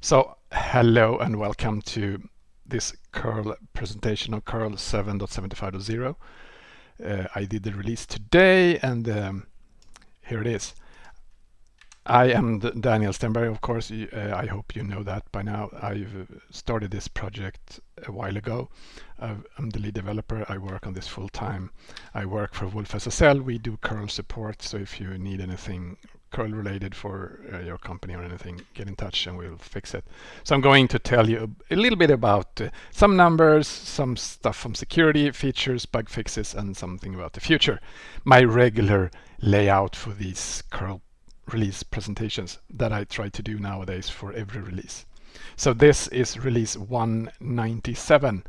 So hello and welcome to this curl presentation of curl 7.75.0. Uh, I did the release today and um, here it is. I am Daniel Stenberg, of course. Uh, I hope you know that by now. I've started this project a while ago. Uh, I'm the lead developer. I work on this full time. I work for wolfSSL. We do curl support. So if you need anything curl related for uh, your company or anything, get in touch and we'll fix it. So I'm going to tell you a, little bit about uh, some numbers, some stuff from security features, bug fixes, and something about the future. My regular layout for these curl release presentations that I try to do nowadays for every release. So this is release 197.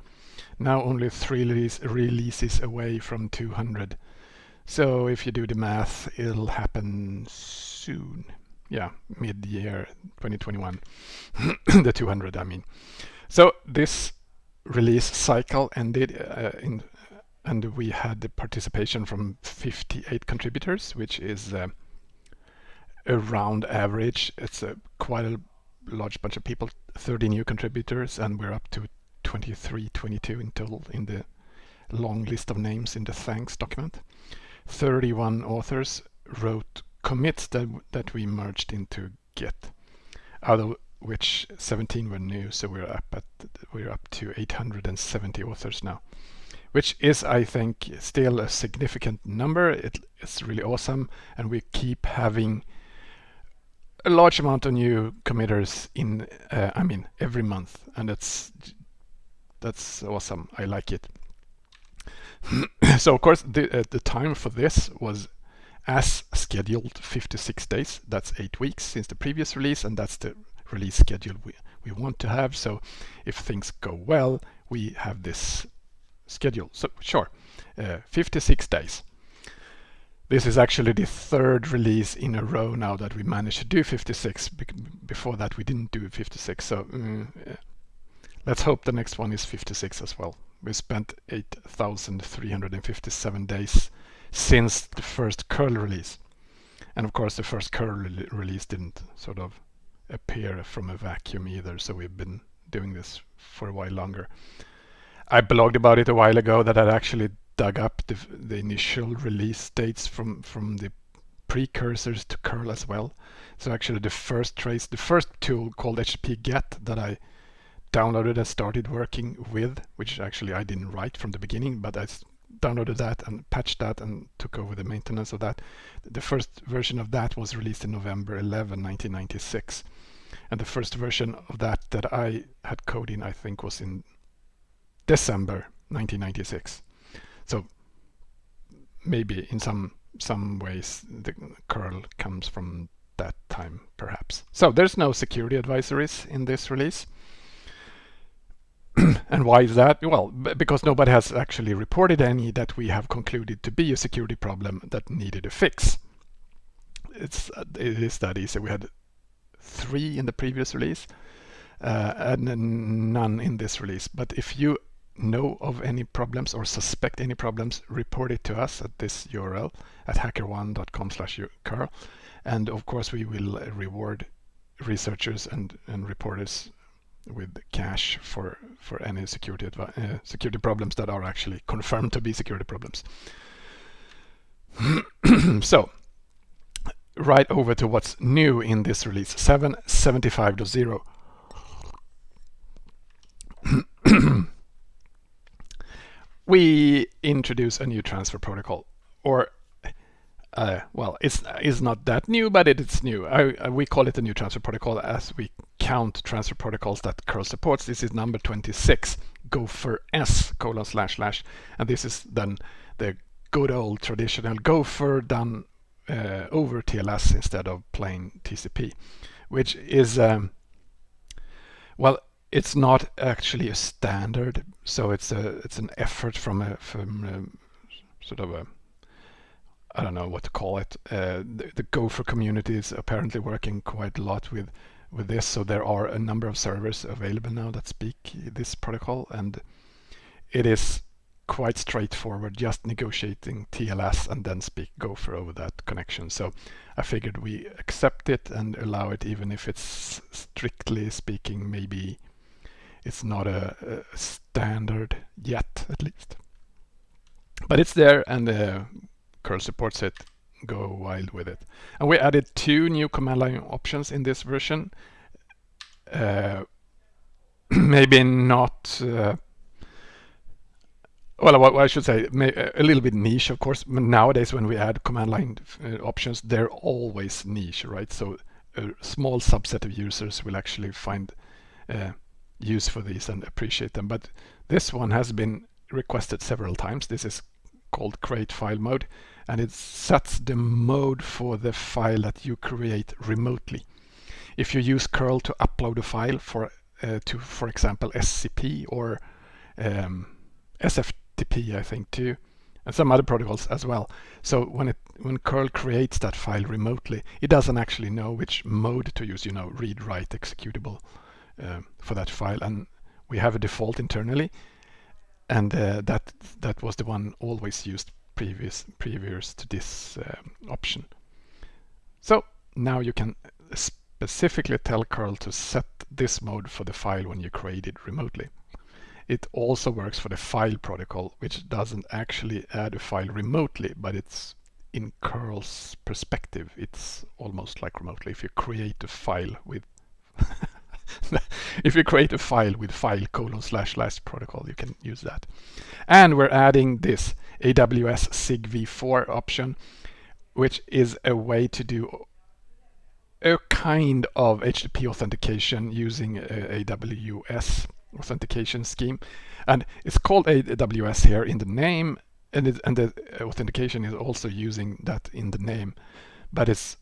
Now only three release, releases away from 200. So if you do the math, it'll happen soon. Yeah, mid-year 2021, the 200 I mean. So this release cycle ended uh, in, and we had the participation from 58 contributors, which is uh, around average. It's a quite a large bunch of people, 30 new contributors, and we're up to 23, 22 in total in the long list of names in the thanks document. 31 authors wrote commits that, that we merged into Git, out of which 17 were new, so we're up at we're up to 870 authors now, which is, I think, still a significant number. It, it's really awesome, and we keep having a large amount of new committers in, uh, I mean, every month, and that's that's awesome. I like it. so of course, the uh, the time for this was as scheduled 56 days. That's eight weeks since the previous release, and that's the release schedule we, we want to have. So if things go well, we have this schedule. So sure, uh, 56 days. This is actually the third release in a row now that we managed to do 56. Before that, we didn't do 56. So mm, let's hope the next one is 56 as well. We spent 8,357 days since the first curl release. And of course the first curl re release didn't sort of appear from a vacuum either, so we've been doing this for a while longer. I blogged about it a while ago that I'd actually dug up the, the initial release dates from, from the precursors to curl as well. So actually the first trace, the first tool called HTTP GET that I downloaded and started working with, which actually I didn't write from the beginning, but I downloaded that and patched that and took over the maintenance of that. The first version of that was released in November 11, 1996. And the first version of that that I had code in, I think, was in December 1996. So maybe in some some ways the curl comes from that time, perhaps. So there's no security advisories in this release. and why is that? Well, because nobody has actually reported any that we have concluded to be a security problem that needed a fix. It's it is that easy. We had three in the previous release uh, and none in this release. But if you know of any problems or suspect any problems, report it to us at this URL at hackerone.com slash curl. And of course, we will reward researchers and, and reporters with cash for for any security uh, security problems that are actually confirmed to be security problems. so right over to what's new in this release 775.0 we introduce a new transfer protocol or uh, well, it's it's not that new, but it, it is new. I, I, we call it a new transfer protocol as we count transfer protocols that curl supports. This is number 26, Gopher S colon slash slash, and this is then the good old traditional Gopher done uh, over TLS instead of plain TCP, which is um, well, it's not actually a standard, so it's a it's an effort from a from a, sort of a I don't know what to call it. Uh, the, the, Gopher community is apparently working quite a lot with with this, so there are a number of servers available now that speak this protocol, and it is quite straightforward, just negotiating TLS and then speak Gopher over that connection. So I figured we accept it and allow it even if it's strictly speaking maybe it's not a, a standard yet at least. But it's there and uh, curl supports it. Go wild with it. And we added two new command line options in this version. Uh, maybe not uh, well, I should say, a little bit niche, of course. Nowadays, when we add command line uh, options, they're always niche, right? So a small subset of users will actually find uh, use for these and appreciate them. But this one has been requested several times. This is called create file mode, and it sets the mode for the file that you create remotely. If you use curl to upload a file for uh, to, for example, SCP or um, SF FTP, I think, too, and some other protocols as well. So when it when curl creates that file remotely, it doesn't actually know which mode to use, you know, read, write, executable uh, for that file. And we have a default internally, and uh, that that was the one always used previous previous to this uh, option. So now you can specifically tell curl to set this mode for the file when you create it remotely. It also works for the file protocol, which doesn't actually add a file remotely, but it's in curl's perspective, it's almost like remotely. If you create a file with if you create a file with file colon slash slash protocol, you can use that. And we're adding this AWS SIG v4 option, which is a way to do a kind of HTTP authentication using AWS authentication scheme. And it's called AWS here in the name, and, it, and the authentication is also using that in the name, but it's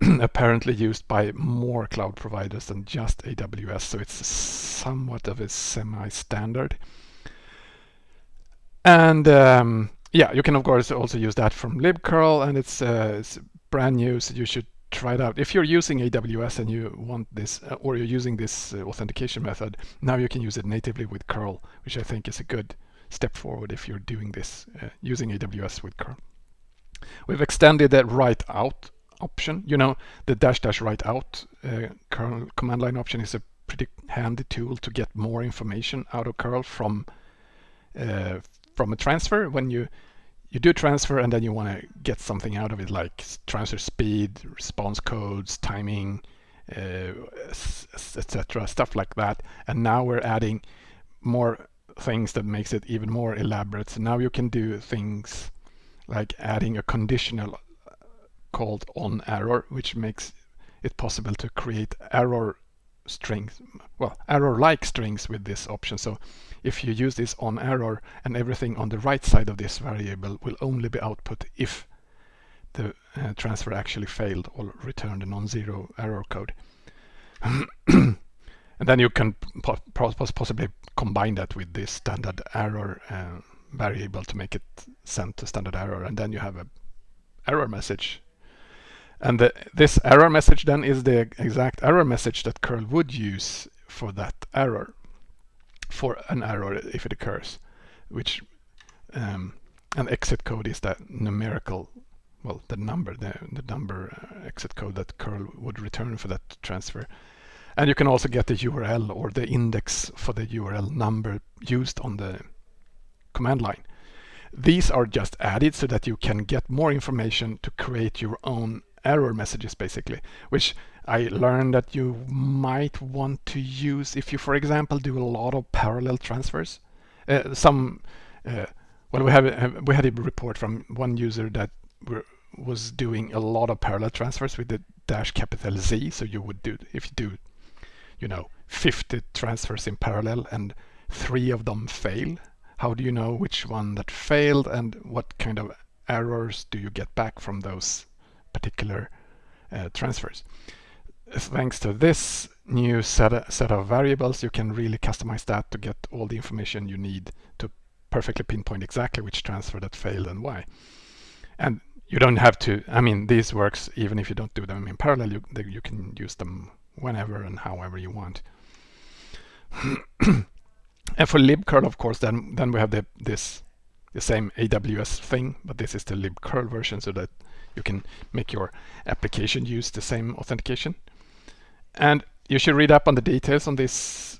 apparently used by more cloud providers than just AWS, so it's somewhat of a semi-standard. And um, yeah, you can of course also use that from libcurl, and it's, uh, it's brand new, so you should try it out. If you're using AWS and you want this, uh, or you're using this uh, authentication method, now you can use it natively with curl, which I think is a good step forward if you're doing this uh, using AWS with curl. We've extended that write out option. You know, the dash dash write out uh, curl command line option is a pretty handy tool to get more information out of curl from uh, from a transfer when you you do transfer and then you want to get something out of it like transfer speed, response codes, timing, uh, etc. Stuff like that. And now we're adding more things that makes it even more elaborate. So now you can do things like adding a conditional called on error, which makes it possible to create error strings, well, error-like strings with this option. So if you use this on error and everything on the right side of this variable will only be output if the uh, transfer actually failed or returned a non-zero error code. and then you can po possibly combine that with this standard error uh, variable to make it sent to standard error and then you have a error message and the, this error message then is the exact error message that curl would use for that error, for an error if it occurs, which um, an exit code is that numerical, well, the number, the, the number uh, exit code that curl would return for that transfer. And you can also get the URL or the index for the URL number used on the command line. These are just added so that you can get more information to create your own error messages basically, which I learned that you might want to use if you, for example, do a lot of parallel transfers. Uh, some, uh, well, we have we had a report from one user that was doing a lot of parallel transfers with the dash capital Z. So you would do if you do, you know, 50 transfers in parallel and three of them fail. How do you know which one that failed and what kind of errors do you get back from those particular uh, transfers. Thanks to this new set, set of variables, you can really customize that to get all the information you need to perfectly pinpoint exactly which transfer that failed and why. And you don't have to, I mean, these works even if you don't do them in parallel, you, you can use them whenever and however you want. And for libcurl, of course, then then we have the this the same AWS thing, but this is the libcurl version so that you can make your application use the same authentication. And you should read up on the details on this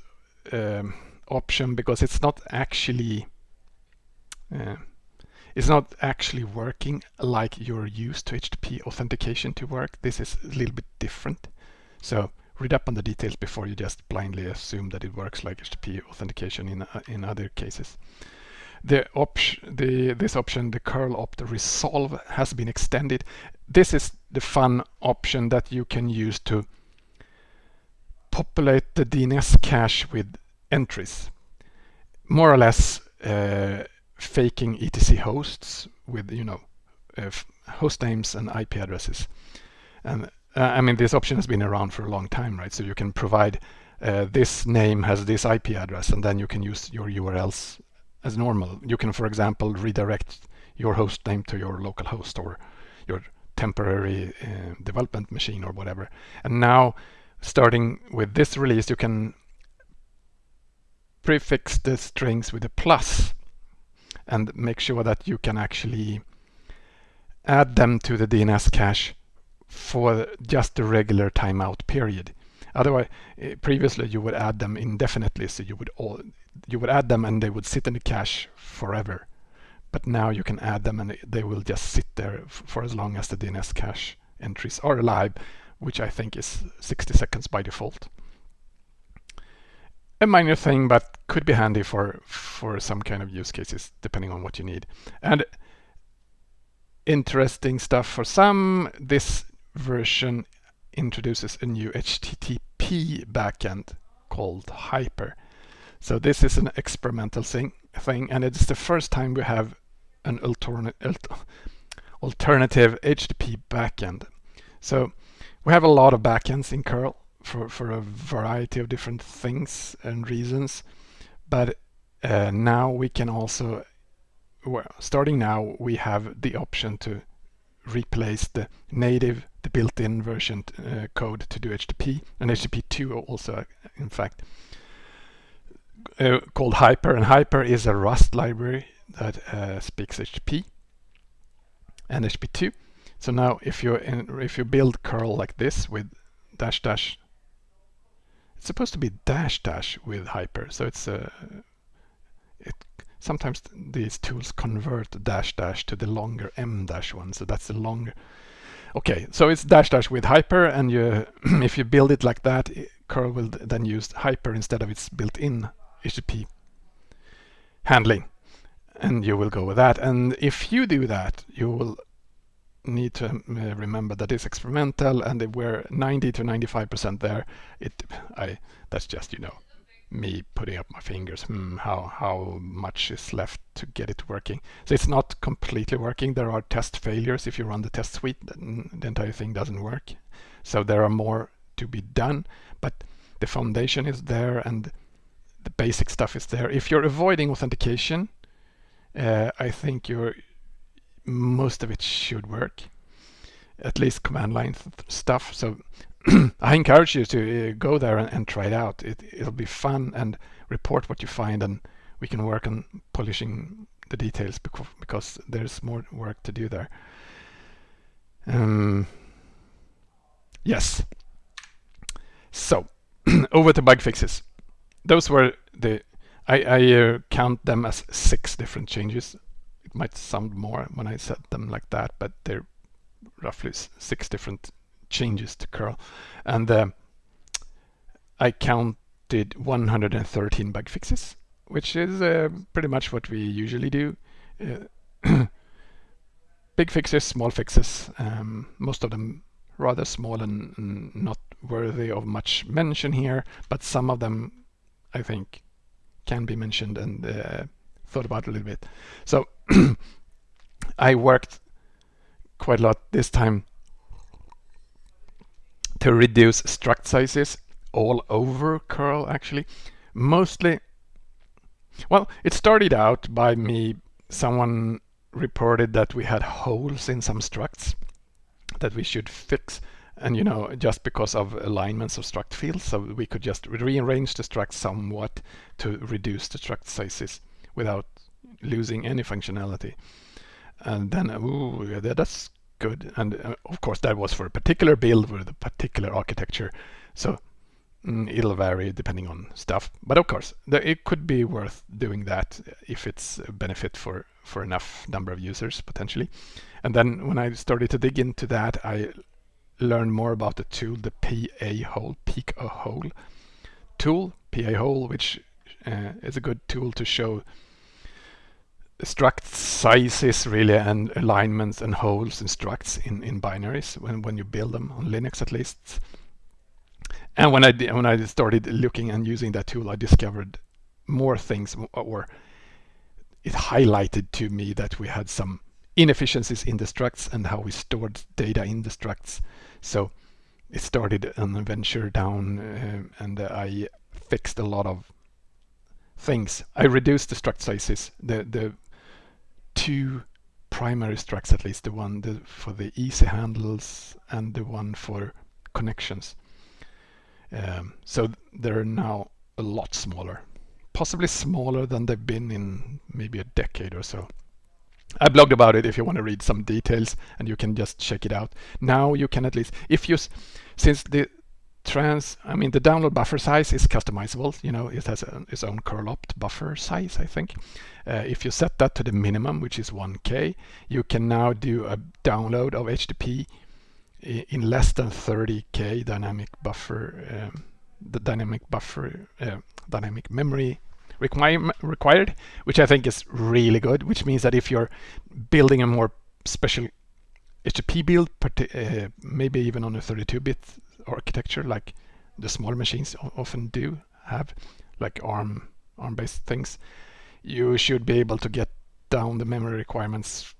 um, option because it's not actually uh, it's not actually working like you're used to HTTP authentication to work. This is a little bit different. So read up on the details before you just blindly assume that it works like HTTP authentication in uh, in other cases. The option, the this option, the curl opt resolve, has been extended. This is the fun option that you can use to populate the DNS cache with entries, more or less uh, faking etc hosts with you know uh, host names and IP addresses. And uh, I mean this option has been around for a long time, right? So you can provide uh, this name has this IP address, and then you can use your URLs as normal. You can, for example, redirect your host name to your local host or your temporary uh, development machine or whatever. And now, starting with this release, you can prefix the strings with a plus and make sure that you can actually add them to the DNS cache for just the regular timeout period. Otherwise, eh, previously you would add them indefinitely, so you would all you would add them and they would sit in the cache forever. But now you can add them and they will just sit there for as long as the DNS cache entries are alive, which I think is 60 seconds by default. A minor thing, but could be handy for, for some kind of use cases, depending on what you need. And interesting stuff for some, this version introduces a new HTTP backend called Hyper. So this is an experimental thing, thing and it's the first time we have an alternative HTTP backend. So we have a lot of backends in curl for, for a variety of different things and reasons. But uh, now we can also, well, starting now, we have the option to replace the native, the built-in version uh, code to do HTTP and HTTP2 also, in fact, uh, called Hyper. And Hyper is a Rust library that uh, speaks HTTP and HTTP2. So now if you if you build curl like this with dash dash it's supposed to be dash dash with hyper, so it's a. Uh, it sometimes these tools convert dash dash to the longer m dash one, so that's the longer. Okay, so it's dash dash with hyper, and you if you build it like that, curl will then use hyper instead of its built-in HTTP handling, and you will go with that. And if you do that, you will need to uh, remember that it's experimental and we're 90 to 95% there, it I that's just, you know, me putting up my fingers, hmm, how, how much is left to get it working. So it's not completely working. There are test failures. If you run the test suite, the entire thing doesn't work. So there are more to be done, but the foundation is there and the basic stuff is there. If you're avoiding authentication, uh, I think you're most of it should work, at least command line stuff. So I encourage you to uh, go there and, and, try it out. It, it'll be fun and report what you find and we can work on polishing the details because, because there's more work to do there. Um, yes. So over to bug fixes. Those were the I, I uh, count them as six different changes It might sound more when I said them like that, but they're roughly six different changes to curl. And uh, I counted 113 bug fixes, which is uh, pretty much what we usually do. Uh, big fixes, small fixes, um, most of them rather small and, and not worthy of much mention here, but some of them I think can be mentioned and uh, thought about a little bit. So I worked quite a lot this time to reduce struct sizes all over curl actually. Mostly, well, it started out by me, someone reported that we had holes in some structs that we should fix and you know just because of alignments of struct fields so we could just rearrange the struct somewhat to reduce the struct sizes without losing any functionality. And then ooh, yeah, that's good. And uh, of course that was for a particular build with a particular architecture. So mm, it'll vary depending on stuff. But of course the, it could be worth doing that if it's a benefit for for enough number of users potentially. And then when I started to dig into that I learn more about the tool, the pahole, peak a hole tool, pahole, which uh, is a good tool to show struct sizes really and alignments and holes and structs in, in binaries when, when you build them on Linux at least. And when I when I started looking and using that tool, I discovered more things, or it highlighted to me that we had some inefficiencies in the structs and how we stored data in the structs. So it started an adventure down uh, and I fixed a lot of things. I reduced the struct sizes, the, the two primary structs at least, the one the, for the easy handles and the one for connections. Um, so they're now a lot smaller, possibly smaller than they've been in maybe a decade or so. I blogged about it if you want to read some details and you can just check it out. Now you can at least, if you, since the trans, I mean the download buffer size is customizable, you know, it has a, its own curl opt buffer size, I think. Uh, if you set that to the minimum, which is 1K, you can now do a download of HTTP in less than 30K dynamic buffer, um, the dynamic buffer, uh, dynamic memory required, which I think is really good, which means that if you're building a more special HTTP build, uh, maybe even on a 32-bit architecture like the smaller machines often do have, like ARM, ARM-based things, you should be able to get down the memory requirements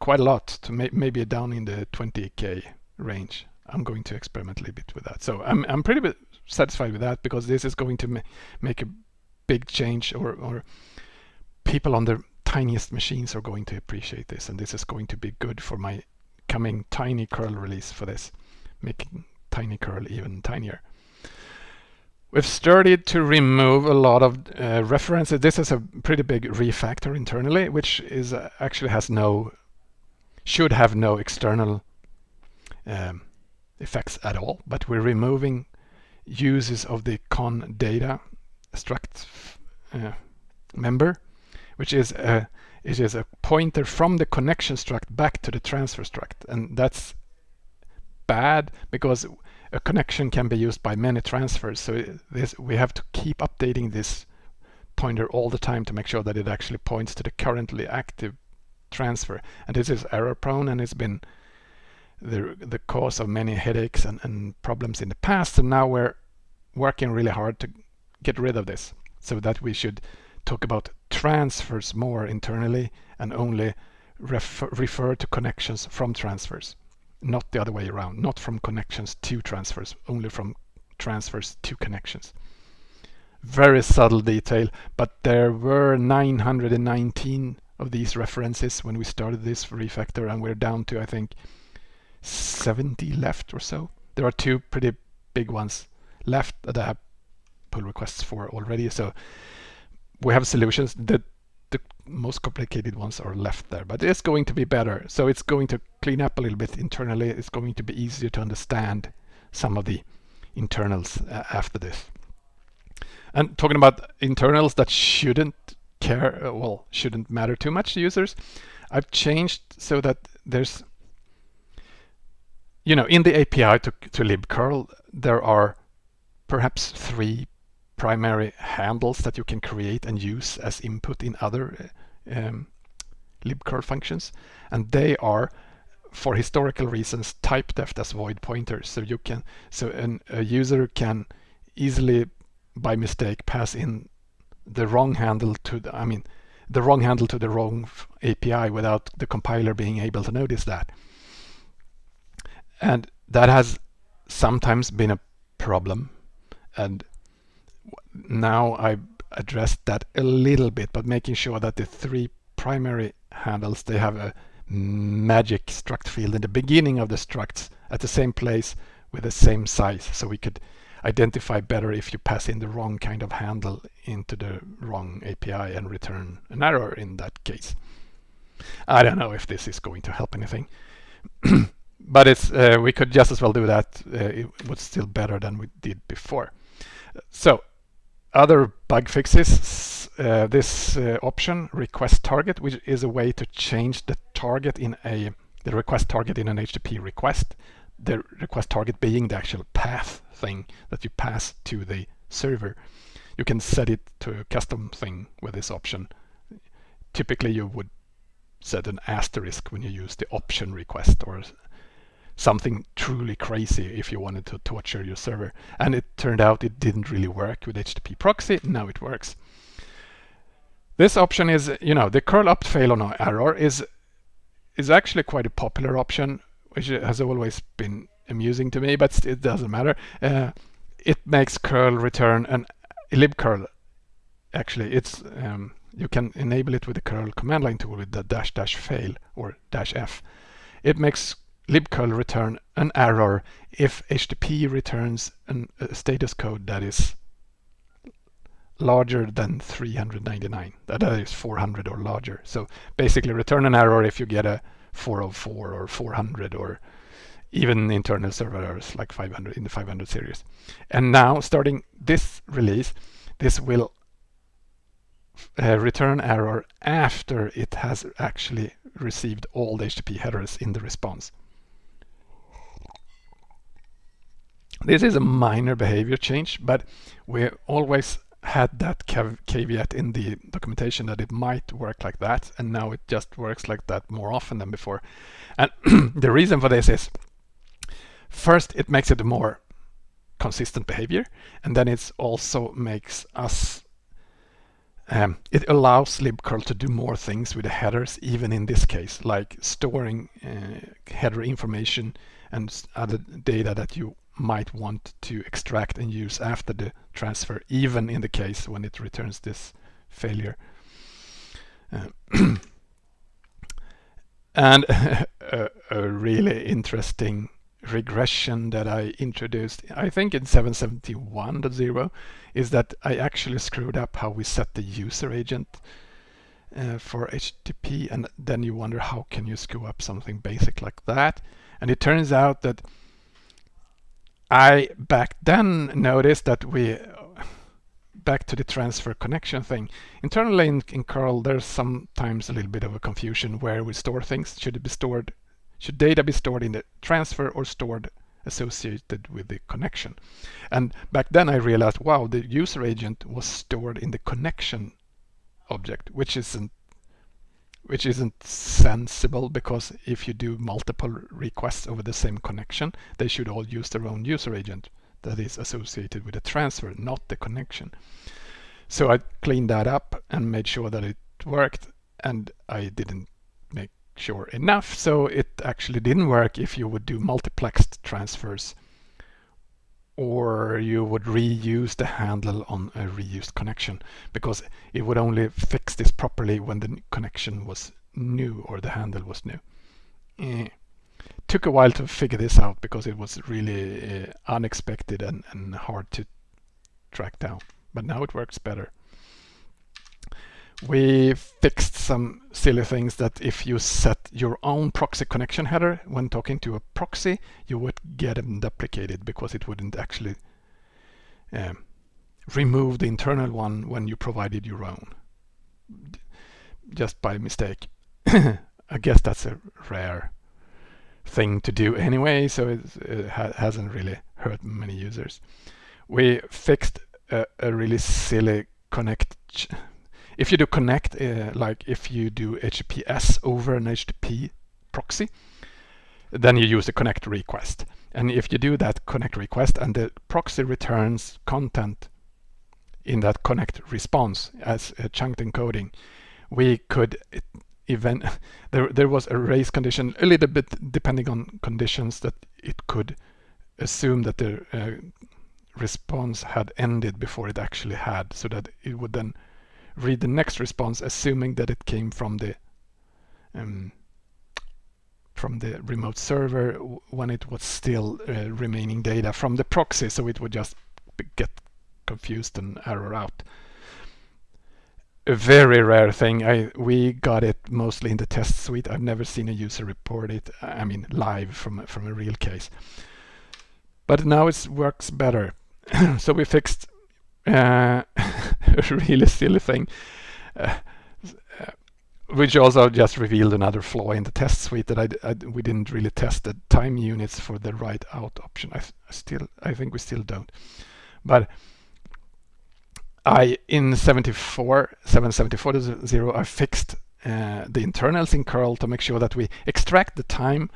quite a lot to may maybe down in the 20k range. I'm going to experiment a little bit with that. So I'm, I'm pretty satisfied with that because this is going to ma make a big change or, or people on the tiniest machines are going to appreciate this and this is going to be good for my coming tiny curl release for this making tiny curl even tinier. We've started to remove a lot of uh, references. This is a pretty big refactor internally which is uh, actually has no should have no external um, effects at all but we're removing uses of the con data struct uh, member, which is a it is a pointer from the connection struct back to the transfer struct, and that's bad because a connection can be used by many transfers. So this we have to keep updating this pointer all the time to make sure that it actually points to the currently active transfer. And this is error prone and it's been the the cause of many headaches and, and problems in the past. And now we're working really hard to get rid of this so that we should talk about transfers more internally and only refer, refer to connections from transfers not the other way around not from connections to transfers only from transfers to connections. Very subtle detail but there were 919 of these references when we started this refactor and we're down to I think 70 left or so. There are two pretty big ones left that I have pull requests for already. So we have solutions that the most complicated ones are left there, but it's going to be better. So it's going to clean up a little bit internally. It's going to be easier to understand some of the internals uh, after this. And talking about internals that shouldn't care, uh, well, shouldn't matter too much to users, I've changed so that there's, you know, in the API to, to libcurl, there are perhaps three primary handles that you can create and use as input in other um, libcurl functions. And they are, for historical reasons, typedef as void pointers. So you can, so an, a user can easily, by mistake, pass in the wrong handle to the, I mean, the wrong handle to the wrong API without the compiler being able to notice that. And that has sometimes been a problem. And now I addressed that a little bit, but making sure that the three primary handles, they have a magic struct field in the beginning of the structs at the same place with the same size so we could identify better if you pass in the wrong kind of handle into the wrong API and return an error in that case. I don't know if this is going to help anything. but it's uh, we could just as well do that. Uh, it was still better than we did before. So other bug fixes, uh, this uh, option request target, which is a way to change the target in a the request target in an HTTP request, the request target being the actual path thing that you pass to the server. You can set it to a custom thing with this option. Typically you would set an asterisk when you use the option request or something truly crazy if you wanted to torture your server. And it turned out it didn't really work with HTTP proxy. Now it works. This option is, you know, the curl opt fail on error is is actually quite a popular option, which has always been amusing to me, but it doesn't matter. Uh, it makes curl return an libcurl. Actually, it's um, you can enable it with the curl command line tool with the dash dash fail or dash f. It makes libcurl return an error if HTTP returns an, a status code that is larger than 399. That is 400 or larger. So basically return an error if you get a 404 or 400 or even internal server errors like 500 in the 500 series. And now starting this release, this will uh, return error after it has actually received all the HTTP headers in the response. This is a minor behavior change, but we always had that caveat in the documentation that it might work like that, and now it just works like that more often than before. And the reason for this is, first, it makes it a more consistent behavior, and then it also makes us um, it allows libcurl to do more things with the headers, even in this case, like storing uh, header information and other data that you might want to extract and use after the transfer, even in the case when it returns this failure. Uh, and a, a, really interesting regression that I introduced, I think in 771.0, is that I actually screwed up how we set the user agent uh, for HTTP, and then you wonder how can you screw up something basic like that? And it turns out that I back then noticed that we back to the transfer connection thing. Internally in, in curl, there's sometimes a little bit of a confusion where we store things. Should it be stored, should data be stored in the transfer or stored associated with the connection? And back then I realized, wow, the user agent was stored in the connection object, which isn't which isn't sensible because if you do multiple requests over the same connection, they should all use their own user agent that is associated with the transfer, not the connection. So I cleaned that up and made sure that it worked and I didn't make sure enough so it actually didn't work if you would do multiplexed transfers or you would reuse the handle on a reused connection because it would only fix this properly when the connection was new or the handle was new. Eh. Took a while to figure this out because it was really uh, unexpected and, and hard to track down, but now it works better we fixed some silly things that if you set your own proxy connection header when talking to a proxy, you would get them duplicated because it wouldn't actually um, remove the internal one when you provided your own, just by mistake. I guess that's a rare thing to do anyway, so it ha hasn't really hurt many users. We fixed a, a really silly connect if you do connect, uh, like if you do HTTPS over an HTTP proxy, then you use the connect request. And if you do that connect request and the proxy returns content in that connect response as a chunked encoding, we could even there there was a race condition a little bit depending on conditions that it could assume that the uh, response had ended before it actually had so that it would then read the next response assuming that it came from the um, from the remote server when it was still uh, remaining data from the proxy, so it would just get confused and error out. A very rare thing. I we got it mostly in the test suite. I've never seen a user report it. I mean, live from from a real case. But now it works better. so we fixed uh, a really silly thing. Uh, which also just revealed another flaw in the test suite that I, I, we didn't really test the time units for the write out option. I, I still I think we still don't. But I in 74 774.0 I fixed uh, the internals in curl to make sure that we extract the time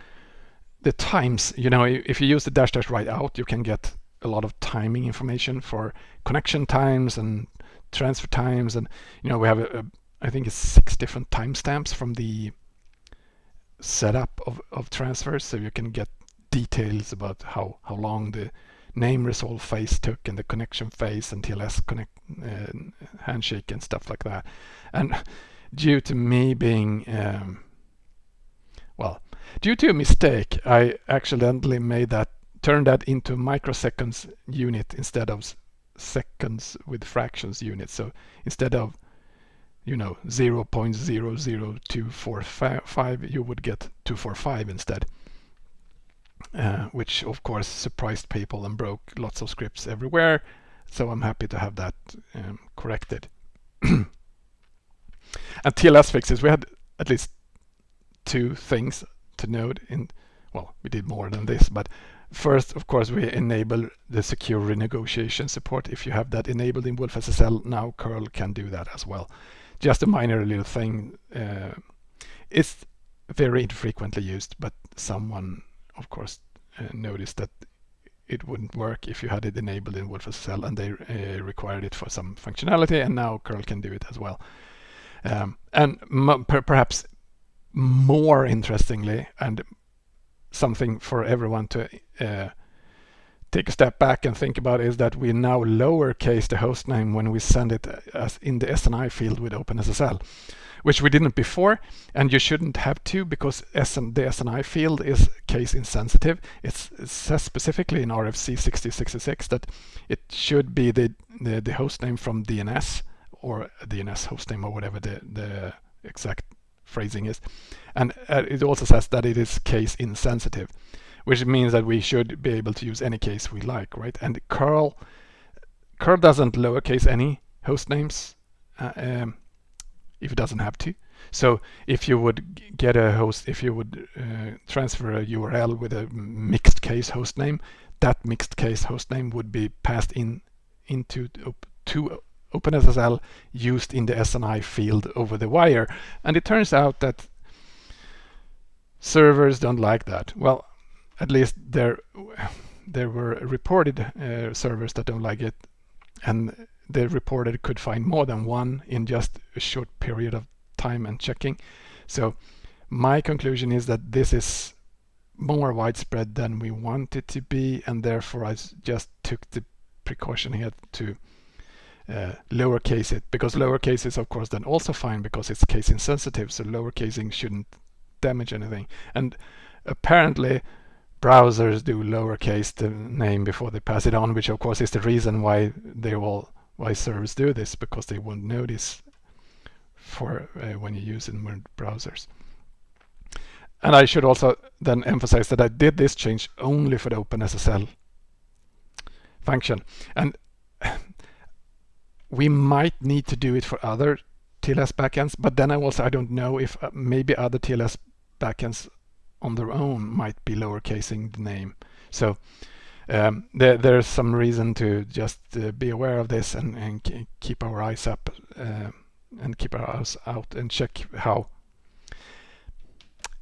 the times you know if you use the dash dash write out you can get a lot of timing information for connection times and transfer times and you know we have a, a I think it's six different timestamps from the setup of, of transfers so you can get details about how, how long the name resolve phase took and the connection phase and TLS connect uh, handshake and stuff like that. And due to me being um, well, due to a mistake, I accidentally made that turn that into microseconds unit instead of seconds with fractions unit. So instead of you know 0 0.00245 you would get 245 instead uh, which of course surprised people and broke lots of scripts everywhere so I'm happy to have that um, corrected and TLS fixes we had at least two things to note in well we did more than this but first of course we enable the secure renegotiation support if you have that enabled in wolfSSL now curl can do that as well just a minor little thing. Uh, it's very infrequently used, but someone, of course, uh, noticed that it wouldn't work if you had it enabled in wolfSSL and they uh, required it for some functionality and now curl can do it as well. Um, and per perhaps more interestingly and something for everyone to uh, take a step back and think about is that we now lowercase the host name when we send it as in the SNI field with OpenSSL, which we didn't before, and you shouldn't have to because SN, the SNI field is case insensitive. It's, it says specifically in RFC 6066 that it should be the, the, the host name from DNS or DNS host name or whatever the, the exact phrasing is. And uh, it also says that it is case insensitive which means that we should be able to use any case we like, right? And curl, curl doesn't lowercase any host names uh, um, if it doesn't have to. So if you would get a host, if you would uh, transfer a URL with a mixed case host name, that mixed case host name would be passed in into to OpenSSL used in the SNI field over the wire. And it turns out that servers don't like that. Well, at least there there were reported uh, servers that don't like it and they reported could find more than one in just a short period of time and checking so my conclusion is that this is more widespread than we want it to be and therefore I just took the precaution here to uh, lowercase it because lowercase is of course then also fine because it's case insensitive so lowercasing shouldn't damage anything and apparently browsers do lowercase the name before they pass it on, which of course is the reason why they all why servers do this because they won't notice for uh, when you use in browsers. And I should also then emphasize that I did this change only for the OpenSSL function. And we might need to do it for other TLS backends, but then I also I don't know if uh, maybe other TLS backends on their own might be lowercasing the name. So um, there, there's some reason to just uh, be aware of this and, and keep our eyes up uh, and keep our eyes out and check how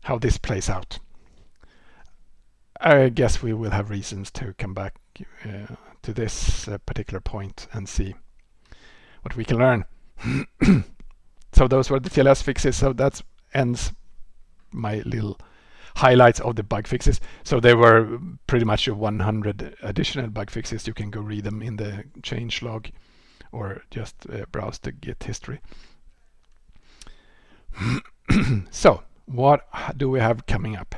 how this plays out. I guess we will have reasons to come back uh, to this uh, particular point and see what we can learn. so those were the TLS fixes. So that ends my little highlights of the bug fixes. So there were pretty much 100 additional bug fixes. You can go read them in the change log or just uh, browse the Git history. so what do we have coming up?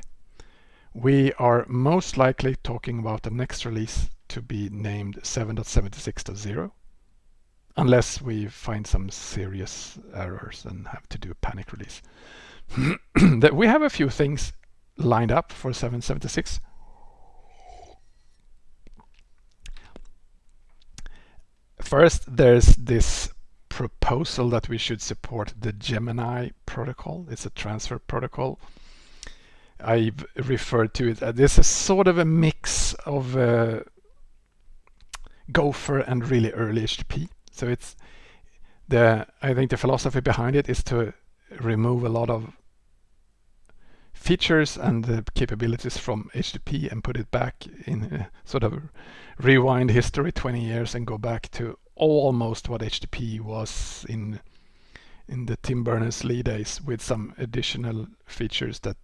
we are most likely talking about the next release to be named 7.76.0 unless we find some serious errors and have to do a panic release. that we have a few things lined up for 776. First, there's this proposal that we should support the Gemini protocol. It's a transfer protocol. I've referred to it. Uh, this is sort of a mix of uh, Gopher and really early HTTP. So it's the I think the philosophy behind it is to remove a lot of features and the capabilities from HTTP and put it back in uh, sort of rewind history 20 years and go back to almost what HTTP was in in the Tim Berners-Lee days with some additional features that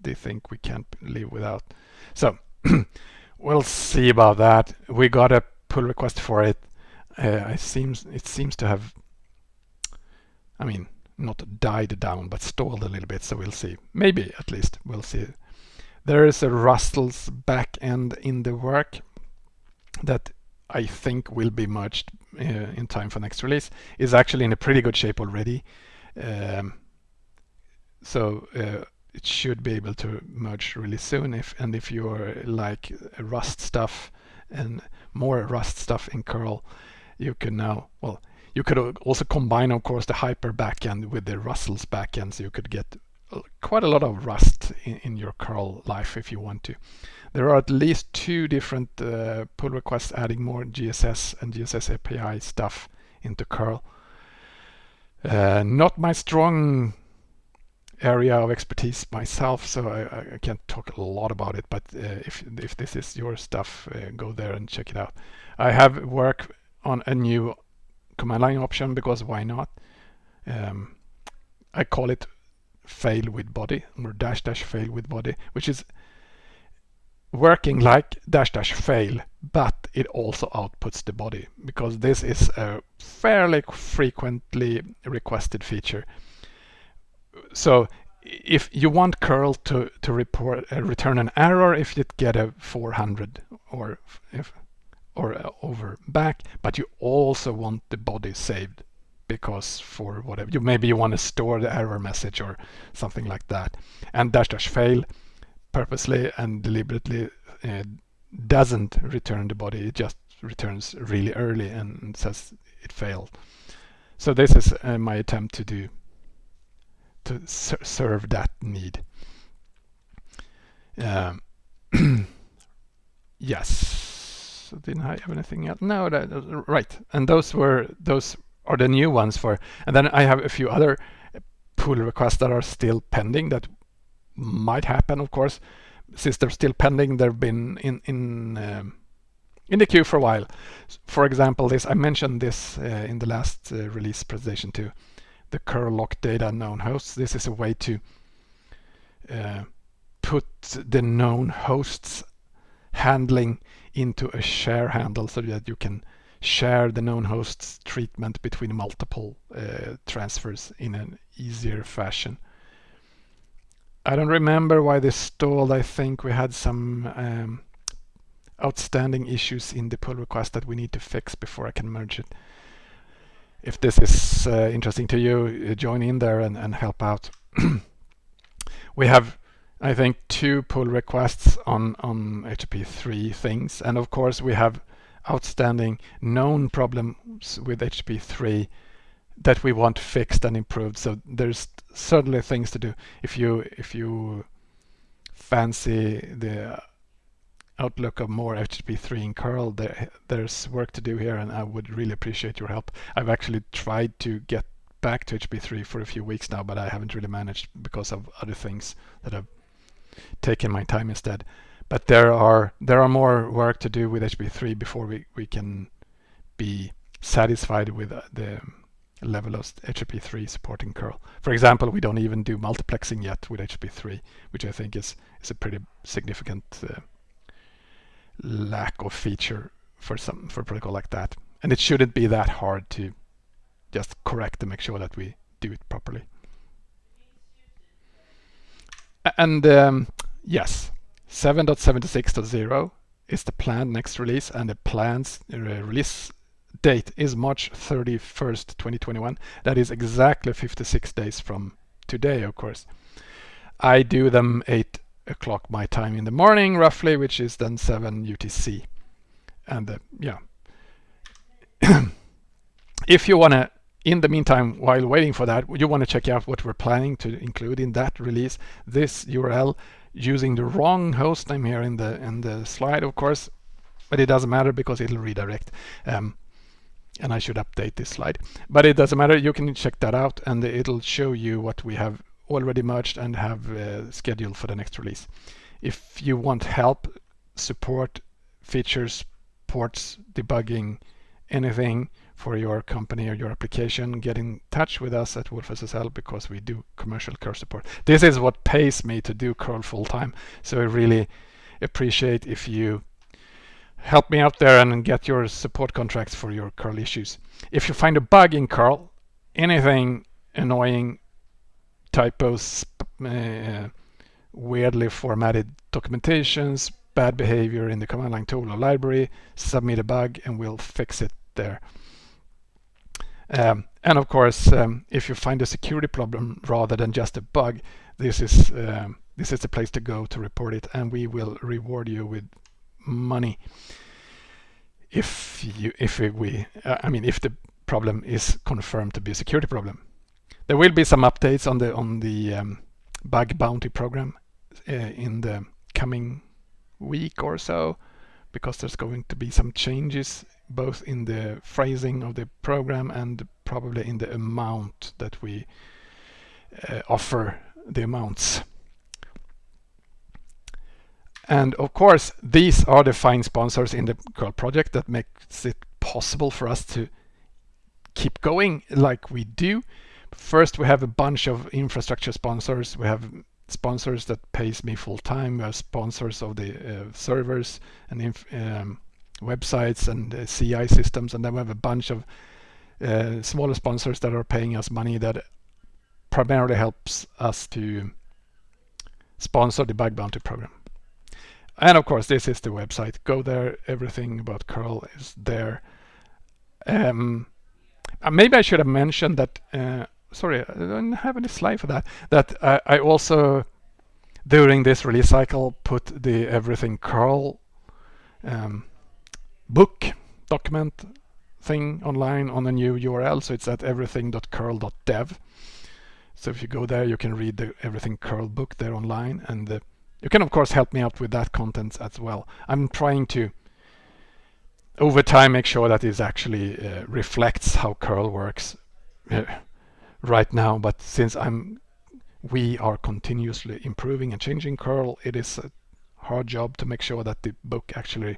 they think we can't live without. So we'll see about that. We got a pull request for it. Uh, it seems it seems to have, I mean, not died down, but stalled a little bit. So we'll see. Maybe at least we'll see. There is a Rustls back end in the work that I think will be merged uh, in time for next release. Is actually in a pretty good shape already. Um, so uh, it should be able to merge really soon. If and if you're like Rust stuff and more Rust stuff in curl, you can now well you could also combine, of course, the Hyper backend with the Rustls backend, so you could get quite a lot of Rust in, in, your curl life if you want to. There are at least two different uh, pull requests adding more GSS and GSS API stuff into curl. Uh, not my strong area of expertise myself, so I, I, can't talk a lot about it. But uh, if if this is your stuff, uh, go there and check it out. I have work on a new command line option because why not? Um, I call it fail with body or dash dash fail with body, which is working like dash dash fail, but it also outputs the body because this is a fairly frequently requested feature. So if you want curl to to report uh, return an error if you get a 400 or if or uh, over back, but you also want the body saved because for whatever you maybe you want to store the error message or something like that. And dash dash fail purposely and deliberately uh, doesn't return the body, it just returns really early and says it failed. So this is uh, my attempt to do to ser serve that need. Um, yes didn't I have anything else? No, that, right. And those were those are the new ones for. And then I have a few other pull requests that are still pending that might happen, of course, since they're still pending. They've been in in um, in the queue for a while. For example, this I mentioned this uh, in the last uh, release presentation too. The curl lock data known hosts. This is a way to uh, put the known hosts handling into a share handle so that you can share the known hosts treatment between multiple uh, transfers in an easier fashion. I don't remember why this stalled. I think we had some um, outstanding issues in the pull request that we need to fix before I can merge it. If this is uh, interesting to you, uh, join in there and, and help out. we have I think two pull requests on on HTTP3 things. And of course we have outstanding known problems with HTTP3 that we want fixed and improved. So there's certainly things to do. If you if you fancy the outlook of more HTTP3 in curl there, there's work to do here and I would really appreciate your help. I've actually tried to get back to HTTP3 for a few weeks now but I haven't really managed because of other things that have taken my time instead. But there are there are more work to do with HTTP3 before we, we can be satisfied with uh, the level of HTTP3 supporting curl. For example, we don't even do multiplexing yet with HTTP3, which I think is, is a pretty significant uh, lack of feature for some for a protocol like that. And it shouldn't be that hard to just correct and make sure that we do it properly. And um, yes, 7.76.0 is the planned next release and the planned uh, release date is March 31st 2021 that is exactly 56 days from today of course. I do them 8 o'clock my time in the morning roughly which is then 7 UTC and uh, yeah. If you want to in the meantime while waiting for that you want to check out what we're planning to include in that release this URL using the wrong host name here in the in the slide of course but it doesn't matter because it'll redirect um, and I should update this slide. But it doesn't matter you can check that out and it'll show you what we have already merged and have uh, scheduled for the next release. If you want help support features ports debugging anything for your company or your application, get in touch with us at wolfSSL because we do commercial curl support. This is what pays me to do curl full time. So I really appreciate if you help me out there and get your support contracts for your curl issues. If you find a bug in curl, anything annoying, typos, uh, weirdly formatted documentations, bad behavior in the command line tool or library, submit a bug and we'll fix it there. Um, and of course, um, if you find a security problem rather than just a bug, this is um, this is the place to go to report it, and we will reward you with money if you if we uh, I mean if the problem is confirmed to be a security problem. There will be some updates on the on the um, bug bounty program uh, in the coming week or so because there's going to be some changes both in the phrasing of the program and probably in the amount that we uh, offer the amounts. And of course, these are the fine sponsors in the curl project that makes it possible for us to keep going like we do. First, we have a bunch of infrastructure sponsors. We have sponsors that pays me full time. We have sponsors of the uh, servers and um, websites and uh, CI systems, and then we have a bunch of uh, smaller sponsors that are paying us money that primarily helps us to sponsor the bug bounty program. And of course, this is the website. Go there. Everything about curl is there. Um, uh, maybe I should have mentioned that. Uh, sorry, I don't have any slide for that. That I, I also during this release cycle put the everything curl um, book document thing online on a new URL. So it's at everything.curl.dev. So if you go there, you can read the everything curl book there online. And uh, you can, of course, help me out with that content as well. I'm trying to, over time, make sure that it actually uh, reflects how curl works uh, right now. But since I'm, we are continuously improving and changing curl, it is a hard job to make sure that the book actually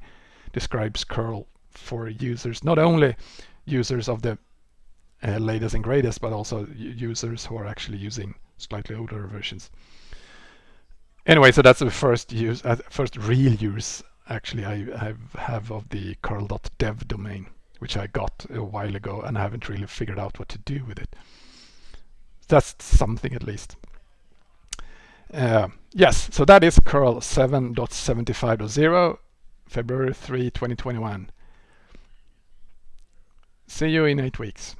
describes curl for users, not only users of the uh, latest and greatest, but also users who are actually using slightly older versions. Anyway, so that's the first use, uh, first real use actually I have, have of the curl.dev domain, which I got a while ago and I haven't really figured out what to do with it. That's something at least. Uh, yes, so that is curl 7.75.0 February 3, 2021. See you in eight weeks.